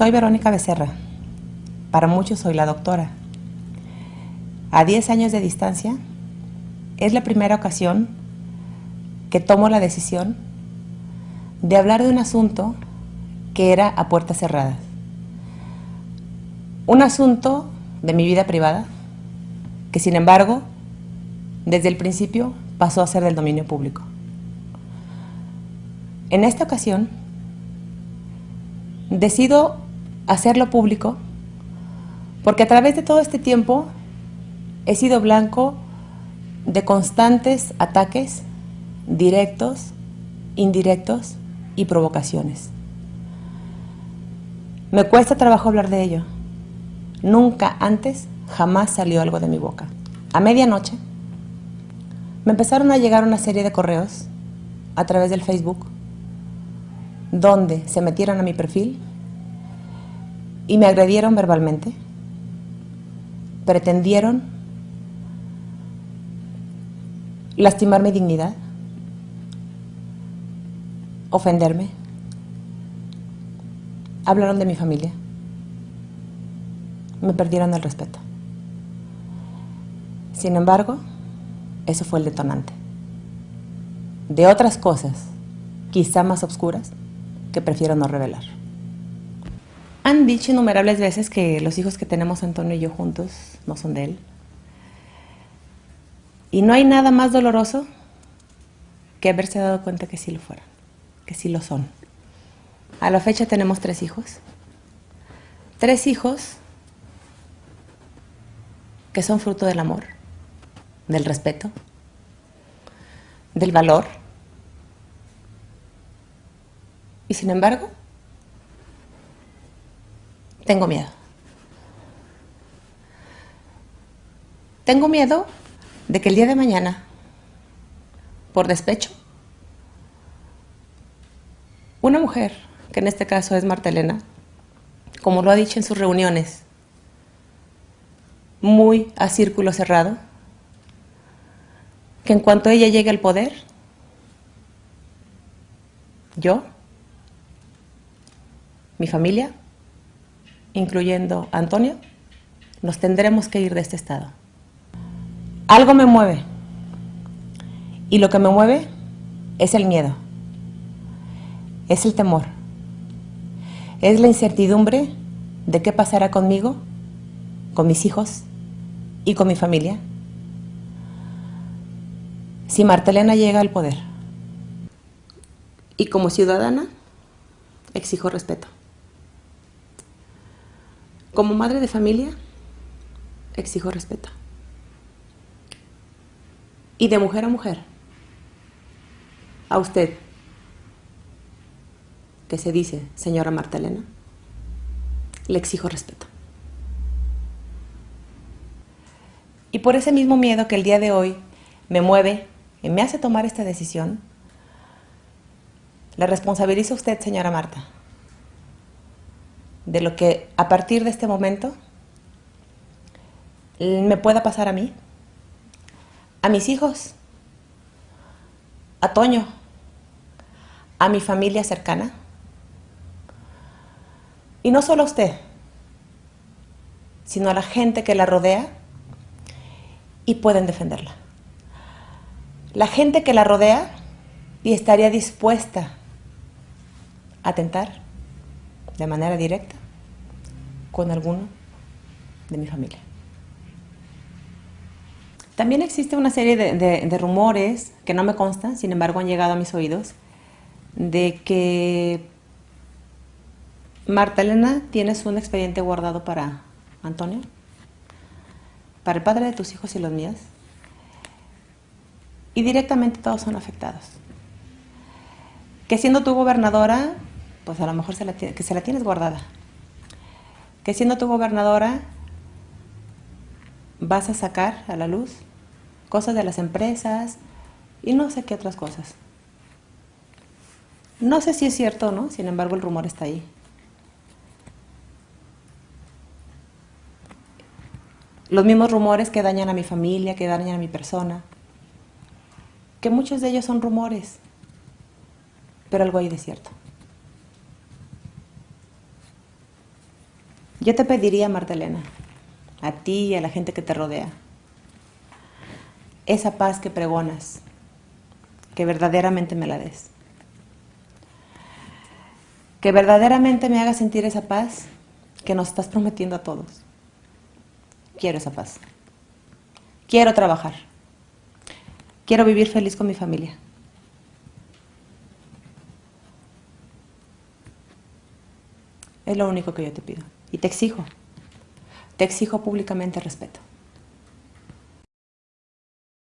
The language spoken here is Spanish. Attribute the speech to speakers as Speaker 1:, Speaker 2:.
Speaker 1: Soy Verónica Becerra. Para muchos soy la doctora. A 10 años de distancia, es la primera ocasión que tomo la decisión de hablar de un asunto que era a puertas cerradas. Un asunto de mi vida privada que sin embargo desde el principio pasó a ser del dominio público. En esta ocasión decido hacerlo público porque a través de todo este tiempo he sido blanco de constantes ataques directos, indirectos y provocaciones. Me cuesta trabajo hablar de ello. Nunca antes, jamás salió algo de mi boca. A medianoche, me empezaron a llegar una serie de correos a través del Facebook donde se metieron a mi perfil y me agredieron verbalmente, pretendieron lastimar mi dignidad, ofenderme, hablaron de mi familia, me perdieron el respeto. Sin embargo, eso fue el detonante. De otras cosas, quizá más oscuras, que prefiero no revelar. Han dicho innumerables veces que los hijos que tenemos Antonio y yo juntos no son de él. Y no hay nada más doloroso que haberse dado cuenta que sí lo fueran, que sí lo son. A la fecha tenemos tres hijos. Tres hijos que son fruto del amor, del respeto, del valor. Y sin embargo, tengo miedo. Tengo miedo de que el día de mañana, por despecho, una mujer, que en este caso es Marta Elena, como lo ha dicho en sus reuniones, muy a círculo cerrado, que en cuanto ella llegue al poder, yo, mi familia, incluyendo Antonio, nos tendremos que ir de este estado. Algo me mueve. Y lo que me mueve es el miedo. Es el temor. Es la incertidumbre de qué pasará conmigo, con mis hijos y con mi familia si Martelena llega al poder. Y como ciudadana, exijo respeto. Como madre de familia, exijo respeto. Y de mujer a mujer, a usted, que se dice señora Marta Elena, le exijo respeto. Y por ese mismo miedo que el día de hoy me mueve y me hace tomar esta decisión, le responsabilizo a usted, señora Marta, de lo que a partir de este momento me pueda pasar a mí, a mis hijos, a Toño, a mi familia cercana. Y no solo a usted, sino a la gente que la rodea y pueden defenderla. La gente que la rodea y estaría dispuesta a atentar de manera directa con alguno de mi familia. También existe una serie de, rumores que no me constan, sin embargo han llegado a mis oídos, de que Marta Elena tienes un expediente guardado para Antonio, para el padre de tus hijos y los míos, y directamente todos son afectados. Que siendo tu gobernadora, pues a lo mejor se la, que se la tienes guardada. Que siendo tu gobernadora vas a sacar a la luz cosas de las empresas y no sé qué otras cosas. No sé si es cierto o no, sin embargo el rumor está ahí. Los mismos rumores que dañan a mi familia, que dañan a mi persona, que muchos de ellos son rumores, pero algo hay de cierto. Yo te pediría, Marta Elena, a ti y a la gente que te rodea, esa paz que pregonas, que verdaderamente me la des. Que verdaderamente me haga sentir esa paz que nos estás prometiendo a todos. Quiero esa paz. Quiero trabajar. Quiero vivir feliz con mi familia. Es lo único que yo te pido. Y te exijo. Te exijo públicamente respeto.